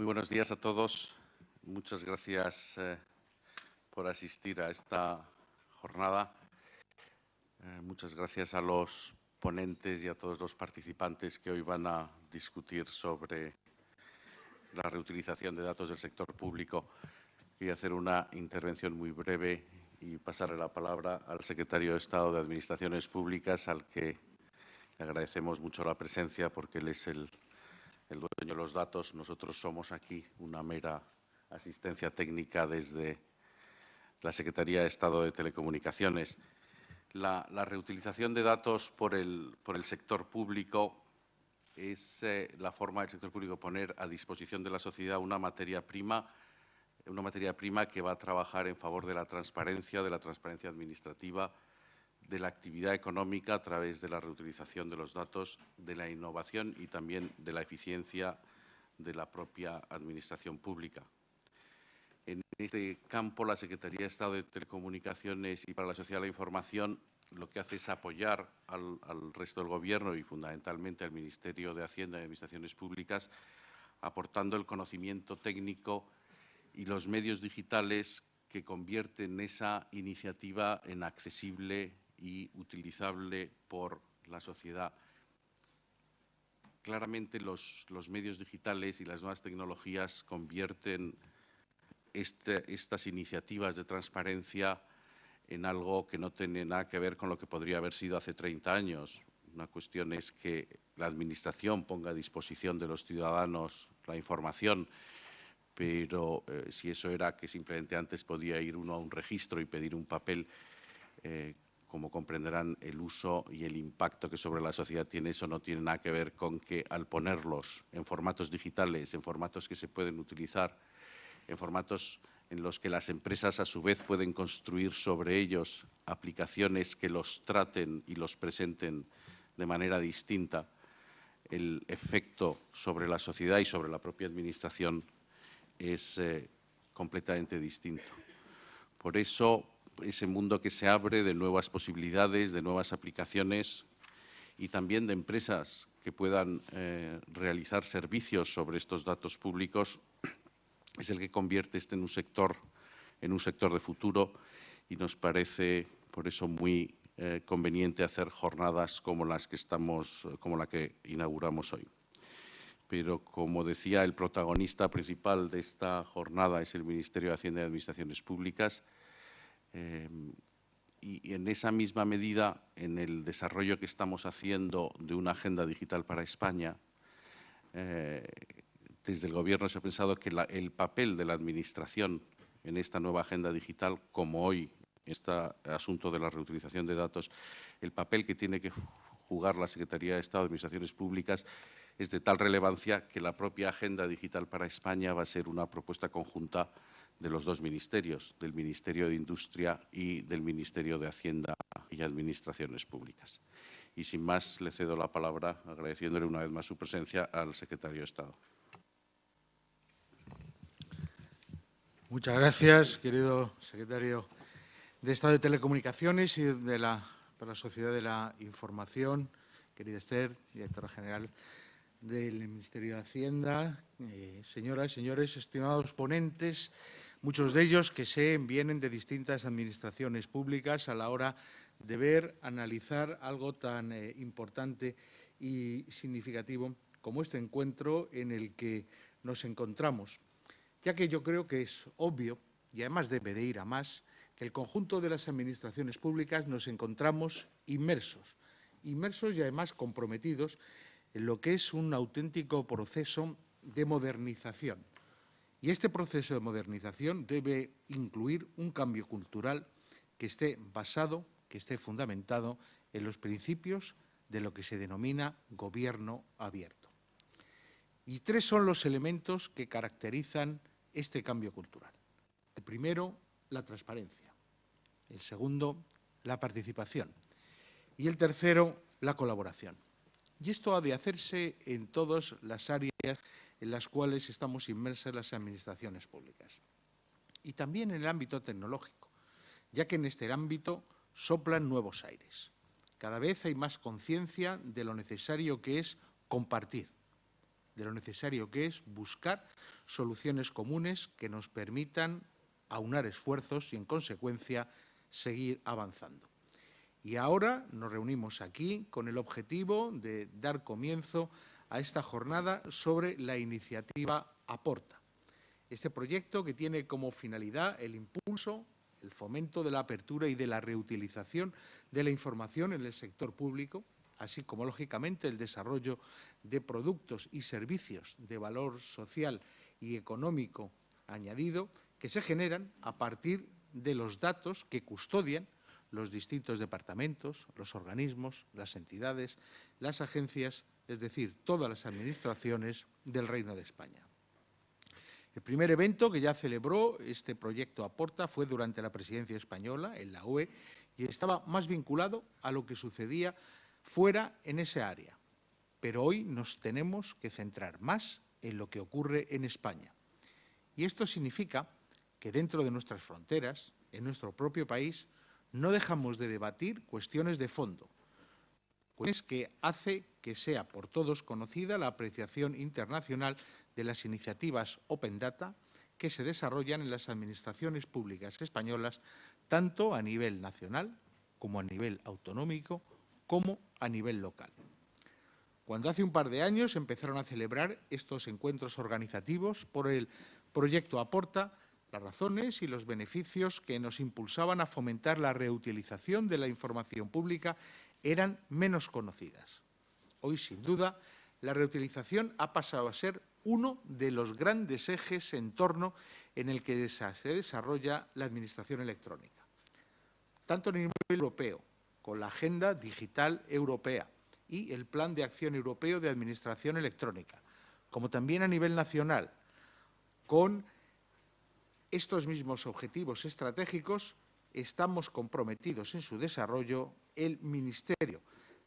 Muy buenos días a todos. Muchas gracias eh, por asistir a esta jornada. Eh, muchas gracias a los ponentes y a todos los participantes que hoy van a discutir sobre la reutilización de datos del sector público. Voy a hacer una intervención muy breve y pasarle la palabra al secretario de Estado de Administraciones Públicas, al que le agradecemos mucho la presencia porque él es el, el dueño de los datos. Nosotros somos aquí una mera asistencia técnica desde la Secretaría de Estado de Telecomunicaciones. La, reutilización de datos por el, sector público es eh, la forma del sector público poner a disposición de la sociedad una materia prima una materia prima que va a trabajar en favor de la transparencia, de la transparencia administrativa, de la actividad económica a través de la reutilización de los datos, de la innovación y también de la eficiencia de la propia Administración pública. En este campo, la Secretaría de Estado de Telecomunicaciones y para la Sociedad de la Información lo que hace es apoyar al, al resto del Gobierno y fundamentalmente al Ministerio de Hacienda y Administraciones Públicas, aportando el conocimiento técnico y los medios digitales que convierten esa iniciativa en accesible y utilizable por la sociedad. Claramente los, medios digitales y las nuevas tecnologías convierten este, estas iniciativas de transparencia en algo que no tiene nada que ver con lo que podría haber sido hace 30 años. Una cuestión es que la Administración ponga a disposición de los ciudadanos la información pero eh, si eso era que simplemente antes podía ir uno a un registro y pedir un papel, eh, como comprenderán, el uso y el impacto que sobre la sociedad tiene eso no tiene nada que ver con que al ponerlos en formatos digitales, en formatos que se pueden utilizar, en formatos en los que las empresas a su vez pueden construir sobre ellos aplicaciones que los traten y los presenten de manera distinta, el efecto sobre la sociedad y sobre la propia Administración es eh, completamente distinto. Por eso, ese mundo que se abre de nuevas posibilidades, de nuevas aplicaciones y también de empresas que puedan eh, realizar servicios sobre estos datos públicos es el que convierte este en un sector en un sector de futuro y nos parece por eso muy eh, conveniente hacer jornadas como las que estamos como la que inauguramos hoy pero como decía, el protagonista principal de esta jornada es el Ministerio de Hacienda y Administraciones Públicas. Eh, y, en esa misma medida, en el desarrollo que estamos haciendo de una agenda digital para España, eh, desde el Gobierno se ha pensado que el papel de la Administración en esta nueva agenda digital, como hoy este asunto de la reutilización de datos, el papel que tiene que jugar la Secretaría de Estado de Administraciones Públicas es de tal relevancia que la propia Agenda Digital para España va a ser una propuesta conjunta de los dos ministerios, del Ministerio de Industria y del Ministerio de Hacienda y Administraciones Públicas. Y sin más, le cedo la palabra, agradeciéndole una vez más su presencia al secretario de Estado. Muchas gracias, querido secretario de Estado de Telecomunicaciones y de la, para la Sociedad de la Información, querida Esther, directora general del Ministerio de Hacienda, eh, señoras y señores, estimados ponentes, muchos de ellos que sé vienen de distintas administraciones públicas a la hora de ver, analizar algo tan eh, importante y significativo como este encuentro en el que nos encontramos, ya que yo creo que es obvio, y además debe de ir a más, que el conjunto de las administraciones públicas nos encontramos inmersos, inmersos y además comprometidos en lo que es un auténtico proceso de modernización. Y este proceso de modernización debe incluir un cambio cultural que esté basado, que esté fundamentado en los principios de lo que se denomina gobierno abierto. Y tres son los elementos que caracterizan este cambio cultural. El primero, la transparencia. El segundo, la participación. Y el tercero, la colaboración. Y esto ha de hacerse en todas las áreas en las cuales estamos inmersas las administraciones públicas. Y también en el ámbito tecnológico, ya que en este ámbito soplan nuevos aires. Cada vez hay más conciencia de lo necesario que es compartir, de lo necesario que es buscar soluciones comunes que nos permitan aunar esfuerzos y, en consecuencia, seguir avanzando. Y ahora nos reunimos aquí con el objetivo de dar comienzo a esta jornada sobre la iniciativa Aporta. Este proyecto que tiene como finalidad el impulso, el fomento de la apertura y de la reutilización de la información en el sector público, así como, lógicamente, el desarrollo de productos y servicios de valor social y económico añadido que se generan a partir de los datos que custodian los distintos departamentos, los organismos, las entidades, las agencias, es decir, todas las administraciones del Reino de España. El primer evento que ya celebró este proyecto Aporta fue durante la presidencia española en la UE y estaba más vinculado a lo que sucedía fuera en esa área. Pero hoy nos tenemos que centrar más en lo que ocurre en España. Y esto significa que dentro de nuestras fronteras, en nuestro propio país, no dejamos de debatir cuestiones de fondo, cuestiones que hace que sea por todos conocida la apreciación internacional de las iniciativas Open Data que se desarrollan en las administraciones públicas españolas, tanto a nivel nacional como a nivel autonómico, como a nivel local. Cuando hace un par de años empezaron a celebrar estos encuentros organizativos por el proyecto Aporta, las razones y los beneficios que nos impulsaban a fomentar la reutilización de la información pública eran menos conocidas. Hoy, sin duda, la reutilización ha pasado a ser uno de los grandes ejes en torno en el que se desarrolla la Administración electrónica, tanto a nivel europeo, con la Agenda Digital Europea y el Plan de Acción Europeo de Administración Electrónica, como también a nivel nacional, con estos mismos objetivos estratégicos estamos comprometidos en su desarrollo el Ministerio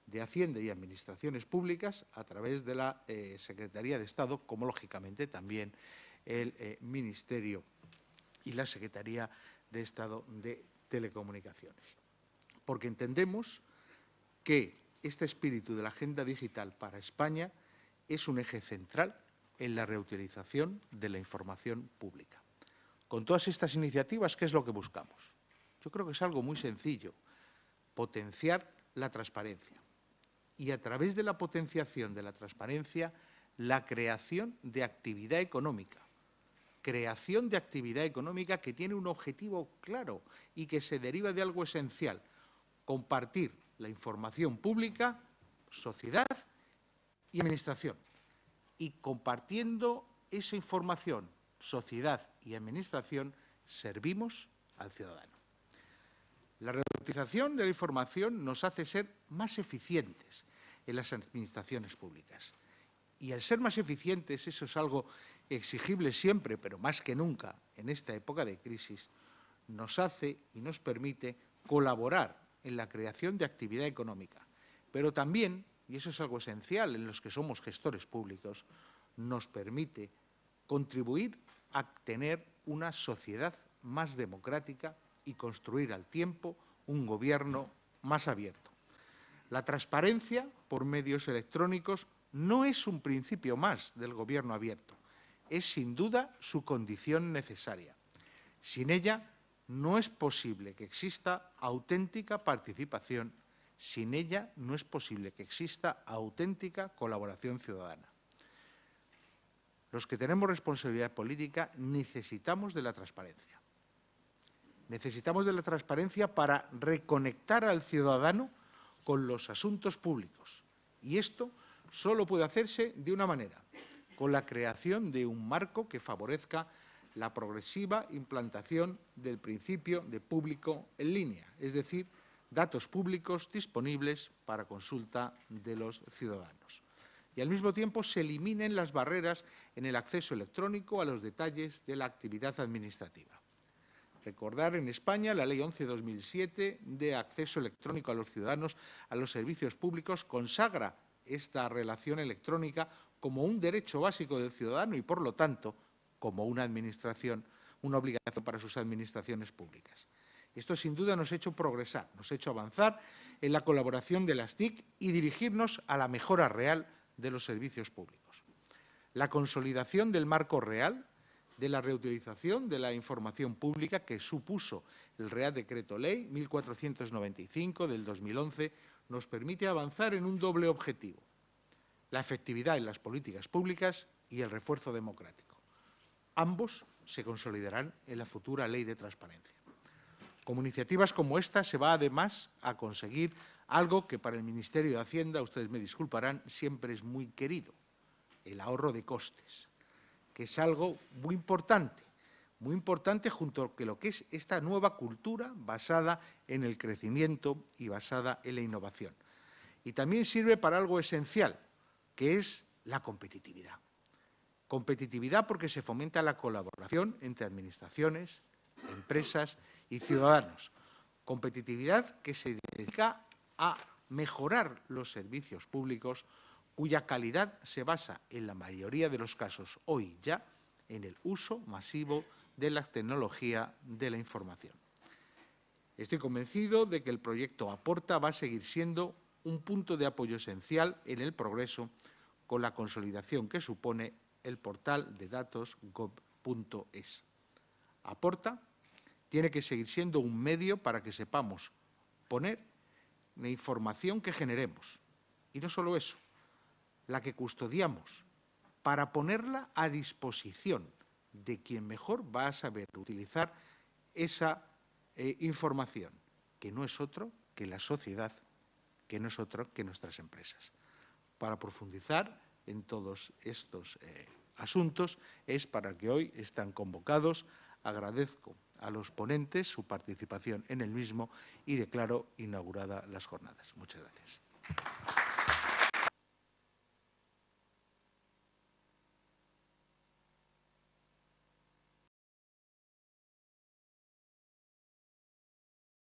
de Hacienda y Administraciones Públicas a través de la eh, Secretaría de Estado, como lógicamente también el eh, Ministerio y la Secretaría de Estado de Telecomunicaciones. Porque entendemos que este espíritu de la agenda digital para España es un eje central en la reutilización de la información pública. Con todas estas iniciativas, ¿qué es lo que buscamos? Yo creo que es algo muy sencillo, potenciar la transparencia. Y a través de la potenciación de la transparencia, la creación de actividad económica. Creación de actividad económica que tiene un objetivo claro y que se deriva de algo esencial, compartir la información pública, sociedad y administración. Y compartiendo esa información, sociedad y administración servimos al ciudadano. La reutilización de la información nos hace ser más eficientes en las administraciones públicas. Y al ser más eficientes, eso es algo exigible siempre, pero más que nunca en esta época de crisis, nos hace y nos permite colaborar en la creación de actividad económica. Pero también, y eso es algo esencial en los que somos gestores públicos, nos permite contribuir a tener una sociedad más democrática y construir al tiempo un gobierno más abierto. La transparencia por medios electrónicos no es un principio más del gobierno abierto, es sin duda su condición necesaria. Sin ella no es posible que exista auténtica participación, sin ella no es posible que exista auténtica colaboración ciudadana. Los que tenemos responsabilidad política necesitamos de la transparencia. Necesitamos de la transparencia para reconectar al ciudadano con los asuntos públicos. Y esto solo puede hacerse de una manera, con la creación de un marco que favorezca la progresiva implantación del principio de público en línea, es decir, datos públicos disponibles para consulta de los ciudadanos y al mismo tiempo se eliminen las barreras en el acceso electrónico a los detalles de la actividad administrativa. Recordar en España la Ley 11-2007 de acceso electrónico a los ciudadanos a los servicios públicos consagra esta relación electrónica como un derecho básico del ciudadano y, por lo tanto, como una administración, una obligación para sus administraciones públicas. Esto sin duda nos ha hecho progresar, nos ha hecho avanzar en la colaboración de las TIC y dirigirnos a la mejora real de los servicios públicos. la consolidación del marco real de la reutilización de la información pública que supuso el Real Decreto Ley 1495 del 2011 nos permite avanzar en un doble objetivo, la efectividad en las políticas públicas y el refuerzo democrático. Ambos se consolidarán en la futura Ley de Transparencia. Con iniciativas como esta se va además a conseguir algo que para el Ministerio de Hacienda, ustedes me disculparán, siempre es muy querido, el ahorro de costes, que es algo muy importante, muy importante junto a lo que es esta nueva cultura basada en el crecimiento y basada en la innovación. Y también sirve para algo esencial, que es la competitividad. Competitividad porque se fomenta la colaboración entre administraciones, empresas y ciudadanos. Competitividad que se dedica a mejorar los servicios públicos cuya calidad se basa en la mayoría de los casos hoy ya en el uso masivo de la tecnología de la información. Estoy convencido de que el proyecto Aporta va a seguir siendo un punto de apoyo esencial en el progreso con la consolidación que supone el portal de datos gov.es. Aporta tiene que seguir siendo un medio para que sepamos poner la información que generemos. Y no solo eso, la que custodiamos, para ponerla a disposición de quien mejor va a saber utilizar esa eh, información, que no es otro que la sociedad, que no es otro que nuestras empresas. Para profundizar en todos estos eh, asuntos es para que hoy están convocados. Agradezco a los ponentes su participación en el mismo y declaro inaugurada las jornadas. Muchas gracias.